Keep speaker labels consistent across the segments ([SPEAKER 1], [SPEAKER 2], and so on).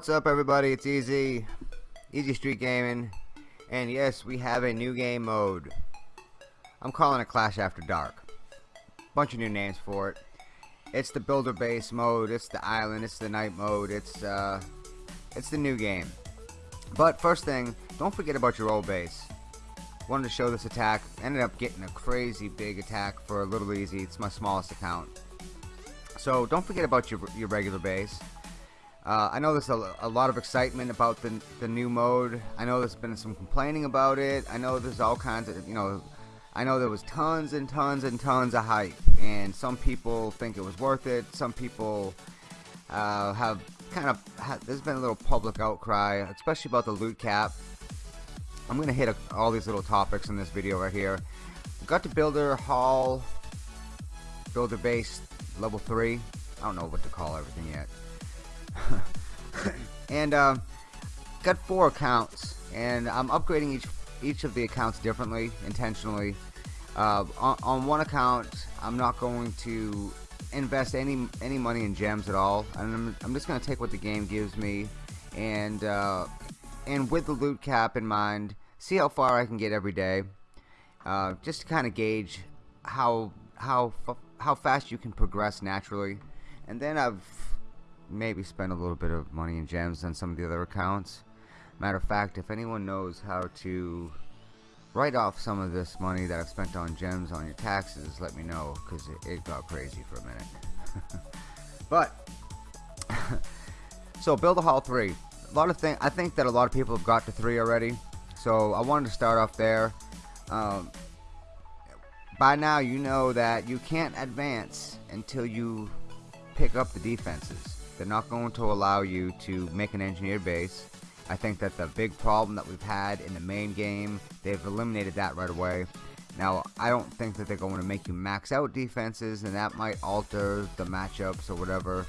[SPEAKER 1] What's up everybody, it's Easy, Easy Street Gaming, and yes, we have a new game mode. I'm calling it Clash After Dark. Bunch of new names for it. It's the builder base mode, it's the island, it's the night mode, it's uh, it's the new game. But first thing, don't forget about your old base. Wanted to show this attack, ended up getting a crazy big attack for a little easy, it's my smallest account. So don't forget about your, your regular base. Uh, I know there's a, a, lot of excitement about the, the new mode. I know there's been some complaining about it. I know there's all kinds of, you know, I know there was tons and tons and tons of hype. And some people think it was worth it. Some people uh, have kind of, have, there's been a little public outcry, especially about the loot cap. I'm going to hit a, all these little topics in this video right here. got to Builder Hall, Builder Base Level 3. I don't know what to call everything yet. and uh, got four accounts and I'm upgrading each each of the accounts differently intentionally. Uh, on, on, one account I'm not going to invest any any money in gems at all and I'm, I'm just gonna take what the game gives me and uh, and with the loot cap in mind see how far I can get every day uh, just to kind of gauge how how how fast you can progress naturally. And then I've maybe spend a little bit of money in gems on some of the other accounts. Matter of fact, if anyone knows how to write off some of this money that I've spent on gems on your taxes, let me know because it, it got crazy for a minute. but so Builder Hall three. A lot of things. I think that a lot of people have got to three already. So I wanted to start off there. Um, by now, you know that you can't advance until you pick up the defenses. They're not going to allow you to make an engineered base. I think that the big problem that we've had in the main game, they've eliminated that right away. Now, I don't think that they're going to make you max out defenses, and that might alter the matchups or whatever.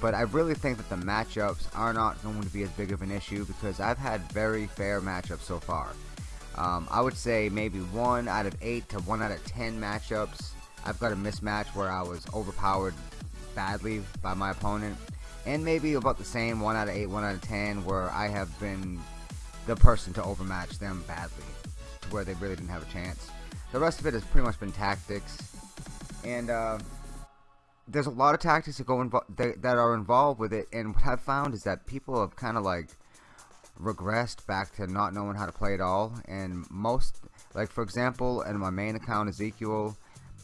[SPEAKER 1] But I really think that the matchups are not going to be as big of an issue because I've had very fair matchups so far. Um, I would say maybe 1 out of 8 to 1 out of 10 matchups. I've got a mismatch where I was overpowered badly by my opponent and maybe about the same 1 out of 8, 1 out of 10 where I have been the person to overmatch them badly to where they really didn't have a chance. The rest of it has pretty much been tactics. And uh, there's a lot of tactics that go that, that are involved with it. And what I've found is that people have kind of like regressed back to not knowing how to play at all. And most like for example in my main account Ezekiel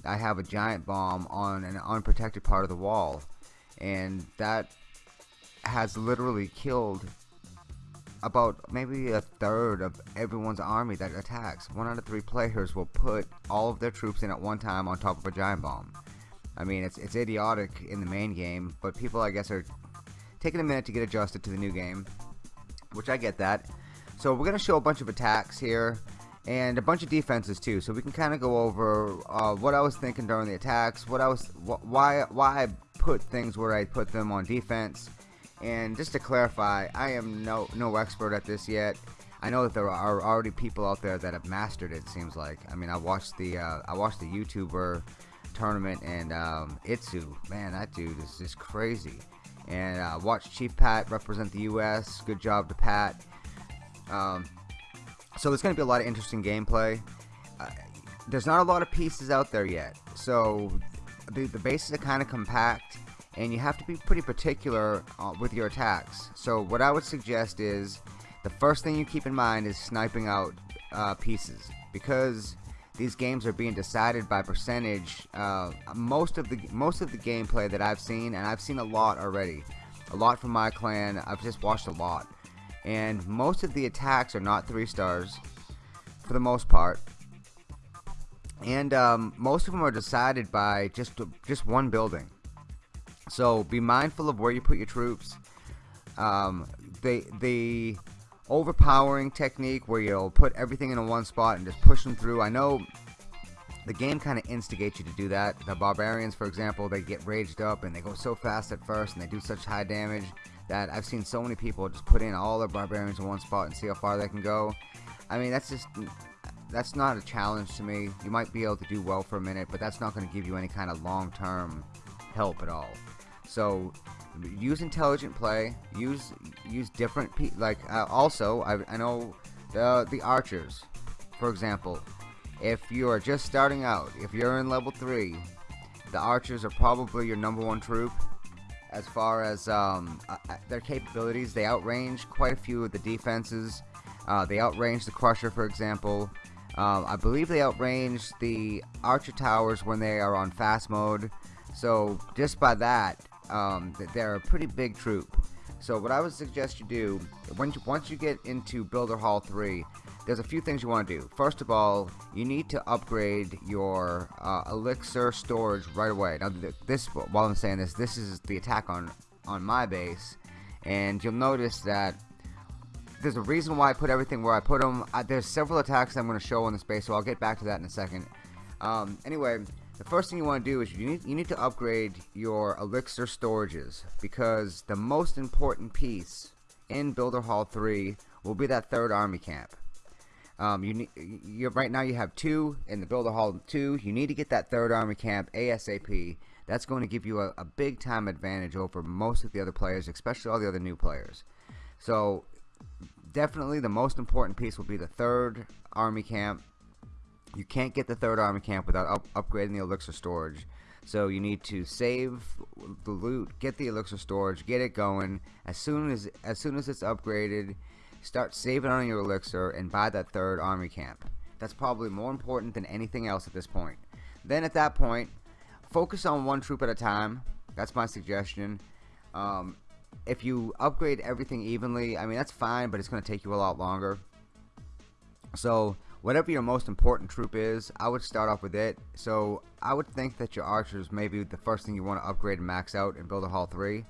[SPEAKER 1] I have a giant bomb on an unprotected part of the wall. And that has literally killed about maybe a third of everyone's army that attacks. One out of three players will put all of their troops in at one time on top of a giant bomb. I mean, it's, it's idiotic in the main game, but people, I guess, are taking a minute to get adjusted to the new game, which I get that. So we're going to show a bunch of attacks here and a bunch of defenses too, so we can kind of go over uh, what I was thinking during the attacks, what I was, wh why, why I put things where I put them on defense, and just to clarify, I am no no expert at this yet. I know that there are already people out there that have mastered it. Seems like. I mean, I watched the uh, I watched the YouTuber tournament and um, iTzu. Man, that dude is just crazy. And uh, watch Chief Pat represent the U.S. Good job to Pat. Um, so there's going to be a lot of interesting gameplay. Uh, there's not a lot of pieces out there yet, so the, the bases are kind of compact and you have to be pretty particular uh, with your attacks. So what I would suggest is the first thing you keep in mind is sniping out uh, pieces because these games are being decided by percentage. Uh, most of the most of the gameplay that I've seen, and I've seen a lot already, a lot from my clan. I've just watched a lot, and most of the attacks are not three stars for the most part. And um, most of them are decided by just just one building. So be mindful of where you put your troops. Um, the the overpowering technique where you'll put everything in one spot and just push them through. I know the game kind of instigates you to do that. The barbarians, for example, they get raged up and they go so fast at first and they do such high damage that I've seen so many people just put in all their barbarians in one spot and see how far they can go. I mean, that's just that's not a challenge to me. You might be able to do well for a minute, but that's not going to give you any kind of long-term help at all. So use intelligent play. Use use different like uh, also I, I know the the archers, for example. If you are just starting out, if you're in level three, the archers are probably your number one troop as far as um, uh, uh, their capabilities. They outrange quite a few of the defenses. Uh, they outrange the Crusher, for example. Um, I believe they outrange the Archer Towers when they are on fast mode. So just by that, um, they're a pretty big troop. So what I would suggest you do, once you, once you get into Builder Hall 3, there's a few things you want to do. First of all, you need to upgrade your uh, elixir storage right away. Now, this while I'm saying this, this is the attack on on my base, and you'll notice that there's a reason why I put everything where I put them. Uh, there's several attacks I'm going to show on this base, so I'll get back to that in a second. Um, anyway, the first thing you want to do is you need you need to upgrade your elixir storages because the most important piece in Builder Hall 3 will be that third army camp. Um, you need right now you have two in the Builder Hall 2. You need to get that third army camp ASAP. That's going to give you a, a big time advantage over most of the other players, especially all the other new players. So definitely the most important piece will be the third army camp. You can't get the third army camp without up upgrading the elixir storage. So you need to save the loot, get the elixir storage, get it going. As soon as as soon as it's upgraded, Start saving on your elixir and buy that third army camp. That's probably more important than anything else at this point. Then at that point, focus on one troop at a time. That's my suggestion. Um, if you upgrade everything evenly, I mean that's fine, but it's going to take you a lot longer. So whatever your most important troop is, I would start off with it. So I would think that your archers may be the first thing you want to upgrade and max out in Builder Hall 3.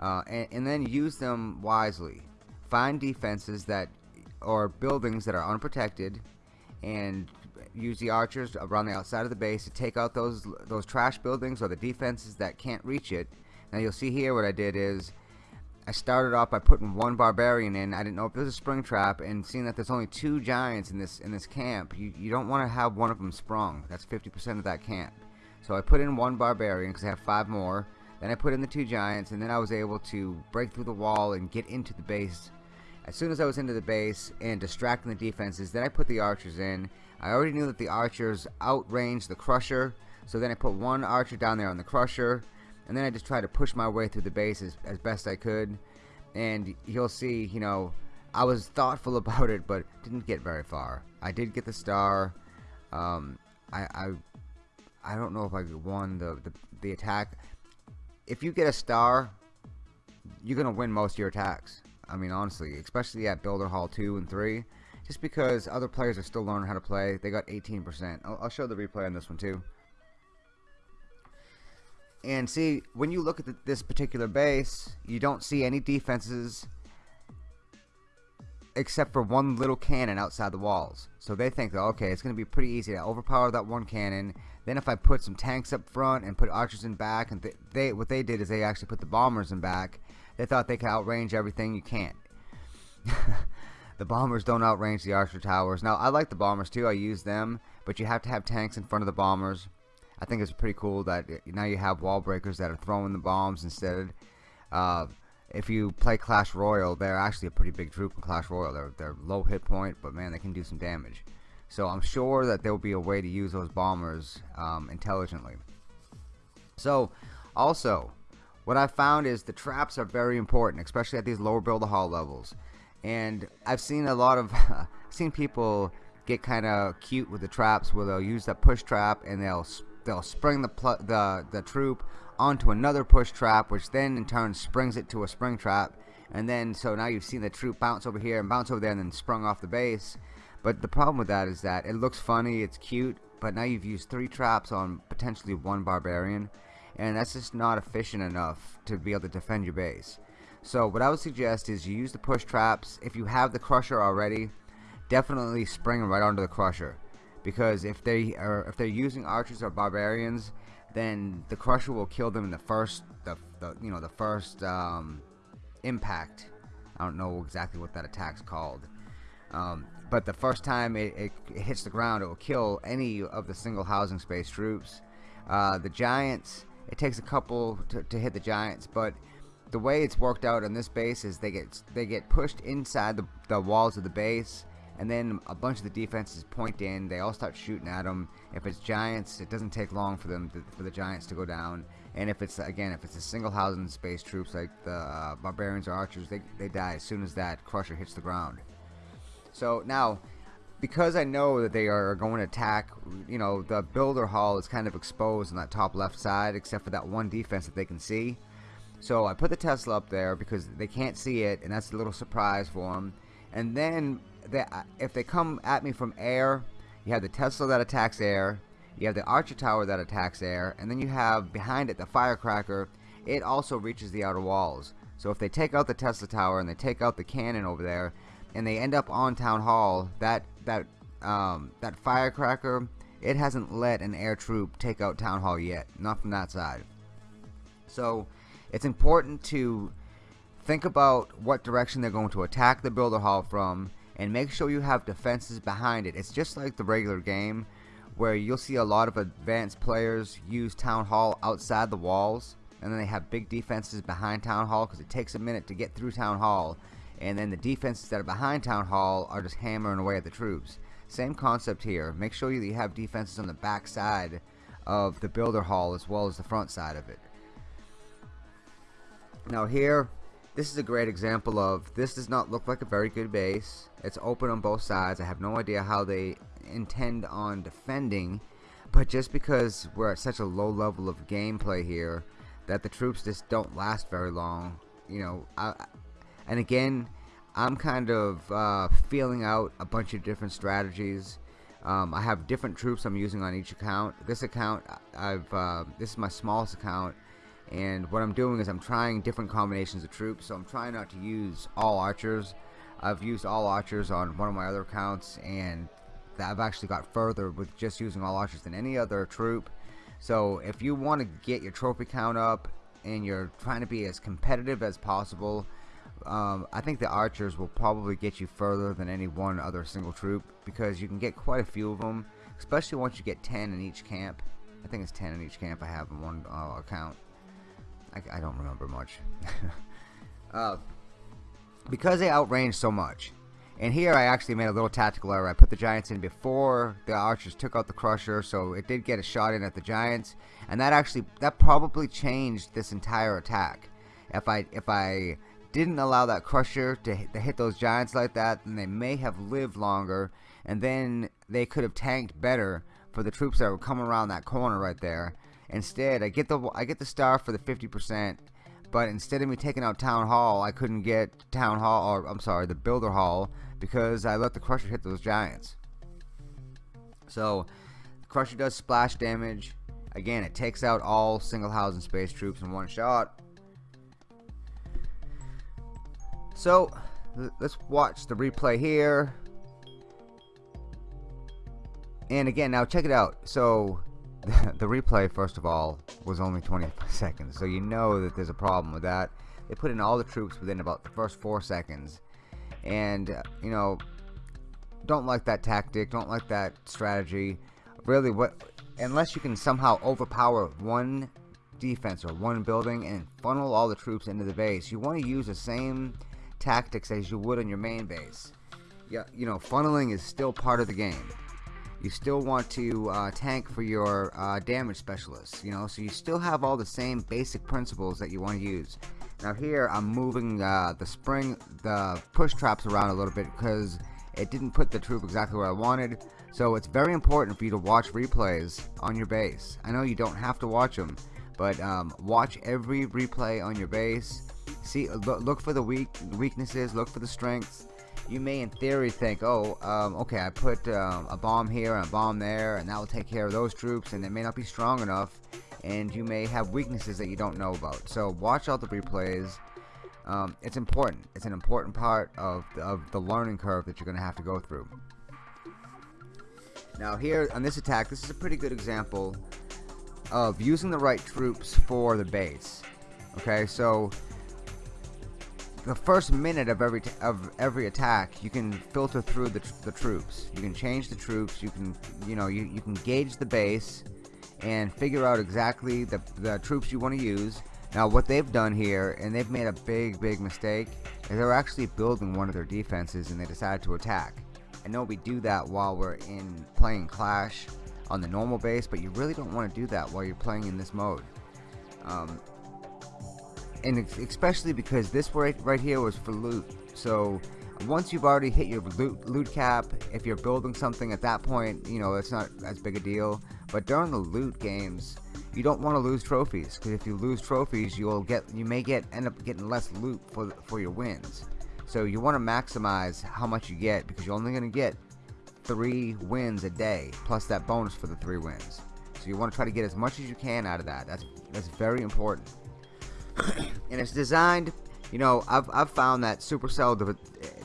[SPEAKER 1] Uh, and, and, then use them wisely find defenses that or buildings that are unprotected and use the archers around the outside of the base to take out those those trash buildings or the defenses that can't reach it now you'll see here what I did is I started off by putting one barbarian in. I didn't know if it was a spring trap and seeing that there's only two giants in this in this camp you, you don't want to have one of them sprung. That's 50% of that camp. So I put in one barbarian because I have five more. Then I put in the two giants and then I was able to break through the wall and get into the base. As soon as I was into the base and distracting the defenses, then I put the archers in. I already knew that the archers outranged the crusher, so then I put one archer down there on the crusher, and then I just tried to push my way through the base as, as best I could. And you'll see, you know, I was thoughtful about it, but didn't get very far. I did get the star. Um, I, I, I don't know if I won the, the, the attack. If you get a star, you're to win most of your attacks. I mean, honestly, especially at Builder Hall 2 and 3, just because other players are still learning how to play. They got 18%. I'll, I'll show the replay on this one too. And see, when you look at the, this particular base, you don't see any defenses except for one little cannon outside the walls. So they think that, okay, it's going to be pretty easy to overpower that one cannon. Then if I put some tanks up front and put archers in back, and th they what they did is they actually put the bombers in back, they thought they could outrange everything. You can't. the bombers don't outrange the archer towers. Now, I like the bombers too. I use them, but you have to have tanks in front of the bombers. I think it's pretty cool that now you have wall breakers that are throwing the bombs instead. Uh, if you play Clash Royale, they're actually a pretty big troop in Clash Royale. They're, they're low hit point, but man, they can do some damage. So I'm sure that there will be a way to use those bombers um, intelligently. So, also, what I found is the traps are very important, especially at these lower builder hall levels. And I've seen a lot of, seen people get kind of cute with the traps where they'll use that push trap and they'll they'll spring the the the troop onto another push trap, which then in turn springs it to a spring trap. And then so now you've seen the troop bounce over here and bounce over there and then sprung off the base. But the problem with that is that it looks funny, it's cute, but now you've used three traps on potentially one barbarian and that's just not efficient enough to be able to defend your base. So what I would suggest is you use the push traps. If you have the crusher already, definitely spring right onto the crusher, because if they are if they're using archers or barbarians, then the crusher will kill them in the first the, the you know the first um, impact. I don't know exactly what that attack's called. Um, but the first time it, it, it, hits the ground, it will kill any of the single housing space troops. Uh, the giants, it takes a couple to, to hit the Giants, but the way it's worked out on this base is they get they get pushed inside the, the walls of the base and then a bunch of the defenses point in. They all start shooting at them if it's giants it doesn't take long for them to, for the giants to go down. And if it's again if it's a single housing space troops like the uh, barbarians or archers they, they die as soon as that crusher hits the ground. So now because I know that they are going to attack you know the builder hall is kind of exposed on that top left side except for that one defense that they can see. So I put the Tesla up there because they can't see it and that's a little surprise for them and then they, uh, if they come at me from air you have the Tesla that attacks air you have the Archer Tower that attacks air, and then you have behind it the Firecracker. It also reaches the outer walls. So if they take out the Tesla Tower and they take out the cannon over there, and they end up on Town Hall, that that um, that Firecracker, it hasn't let an air troop take out Town Hall yet, not from that side. So it's important to think about what direction they're going to attack the Builder Hall from, and make sure you have defenses behind it. It's just like the regular game where you'll see a lot of advanced players use Town Hall outside the walls and then they have big defenses behind Town Hall because it takes a minute to get through Town Hall and then the defenses that are behind Town Hall are just hammering away at the troops. Same concept here. Make sure you have defenses on the back side of the builder hall as well as the front side of it. Now here, this is a great example of this does not look like a very good base. It's open on both sides. I have no idea how they intend on defending but just because we're at such a low level of gameplay here that the troops just don't last very long you know I, and again I'm kind of uh, feeling out a bunch of different strategies um, I have different troops I'm using on each account this account I've uh, this is my smallest account and what I'm doing is I'm trying different combinations of troops. So I'm trying not to use all archers. I've used all archers on one of my other accounts and I've actually got further with just using all archers than any other troop. So if you want to get your trophy count up and you're trying to be as competitive as possible um, I think the archers will probably get you further than any one other single troop because you can get quite a few of them especially once you get 10 in each camp. I think it's 10 in each camp I have in one uh, account I, I, don't remember much uh, because they outranged so much and here I actually made a little tactical error. I put the Giants in before the Archers took out the Crusher, so it did get a shot in at the Giants, and that actually that probably changed this entire attack. If I if I didn't allow that Crusher to hit, to hit those Giants like that, then they may have lived longer, and then they could have tanked better for the troops that were coming around that corner right there. Instead, I get the I get the star for the 50%, but instead of me taking out Town Hall, I couldn't get Town Hall, or I'm sorry, the Builder Hall, because I let the Crusher hit those Giants. So, Crusher does splash damage. Again, it takes out all single housing space troops in one shot. So, let's watch the replay here. And again, now check it out. So, the replay, first of all, was only 20 seconds. So you know that there's a problem with that. They put in all the troops within about the first four seconds. And, you know, don't like that tactic. Don't like that strategy. Really, what unless you can somehow overpower one defense or one building and funnel all the troops into the base, you want to use the same tactics as you would on your main base. Yeah, you know, funneling is still part of the game you still want to uh, tank for your uh, damage specialists you know? So you still have all the same basic principles that you want to use. Now here I'm moving uh, the spring the push traps around a little bit because it didn't put the troop exactly where I wanted. So it's very important for you to watch replays on your base. I know you don't have to watch them but um, watch every replay on your base. See look, look for the weak weaknesses look for the strengths you may in theory think oh um, okay I put um, a bomb here and a bomb there and that will take care of those troops and it may not be strong enough and you may have weaknesses that you don't know about. So watch all the replays. Um, it's important. It's an important part of the, of the learning curve that you're gonna have to go through. Now here on this attack this is a pretty good example of using the right troops for the base. Okay so the first minute of every of every attack you can filter through the, the troops you can change the troops you can you know you, you can gauge the base and figure out exactly the, the troops you want to use Now what they've done here, and they've made a big, big mistake, is they're actually building one of their defenses and they decided to attack. I know we do that while we're in playing Clash on the normal base, but you really don't want to do that while you're playing in this mode. Um, and especially because this right, right here was for loot. So once you've already hit your loot, loot cap, if you're building something at that point, you know, it's not as big a deal. But during the loot games, you don't want to lose trophies because if you lose trophies, you'll get you may get end up getting less loot for for your wins. So you want to maximize how much you get because you're only going to get three wins a day plus that bonus for the three wins. So you want to try to get as much as you can out of that. That's that's very important. and it's designed, you know, I've, I've found that Supercell,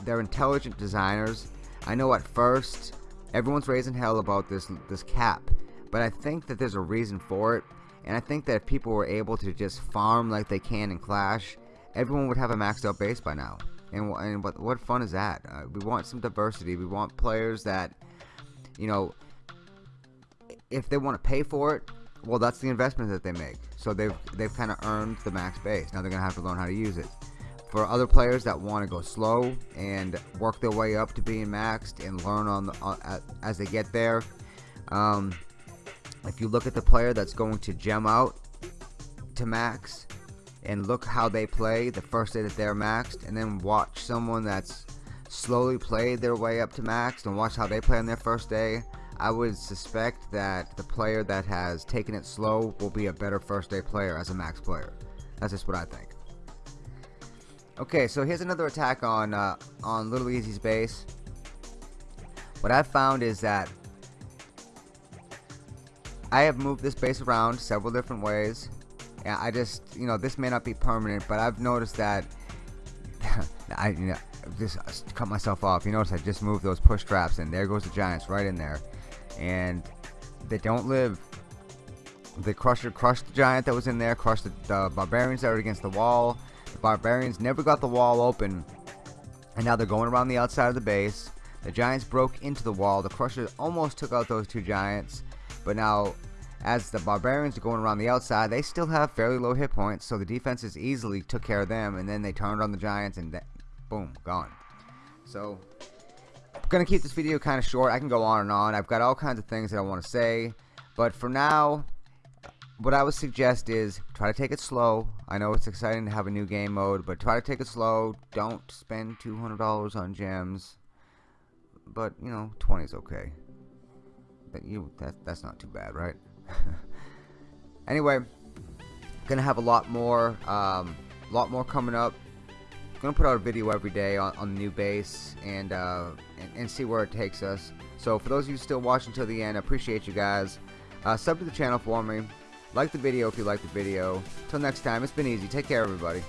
[SPEAKER 1] they're intelligent designers. I know at first everyone's raising hell about this this cap, but I think that there's a reason for it. And I think that if people were able to just farm like they can in Clash, everyone would have a maxed out base by now. And, and what, what fun is that? Uh, we want some diversity. We want players that, you know, if they want to pay for it, well, that's the investment that they make. So they've they've kind of earned the max base. Now they're gonna have to learn how to use it. For other players that want to go slow and work their way up to being maxed and learn on the, uh, as they get there, um, if you look at the player that's going to gem out to max and look how they play the first day that they're maxed and then watch someone that's slowly played their way up to max and watch how they play on their first day I would suspect that the player that has taken it slow will be a better first day player as a max player. That's just what I think. Okay so here's another attack on uh, on Little Easy's base. What I've found is that I have moved this base around several different ways. And I just you know this may not be permanent but I've noticed that I you know just cut myself off. You notice I just moved those push traps and there goes the Giants right in there and they don't live. The crusher crushed the giant that was in there crushed the, the barbarians that were against the wall. The barbarians never got the wall open and now they're going around the outside of the base. The giants broke into the wall. The crusher almost took out those two giants but now as the barbarians are going around the outside they still have fairly low hit points so the defenses easily took care of them and then they turned on the giants and boom gone. So gonna keep this video kind of short. I can go on and on. I've got all kinds of things that I want to say. But for now what I would suggest is try to take it slow. I know it's exciting to have a new game mode but try to take it slow. Don't spend $200 on gems. But you know 20 is okay. That you that that's not too bad right? Anyway gonna have a lot more um, a lot more coming up gonna put out a video every day on, on the new base and, uh, and, and see where it takes us. So for those of you still watching till the end I appreciate you guys. Uh, sub to the channel for me. Like the video if you like the video. Till next time it's been easy. Take care everybody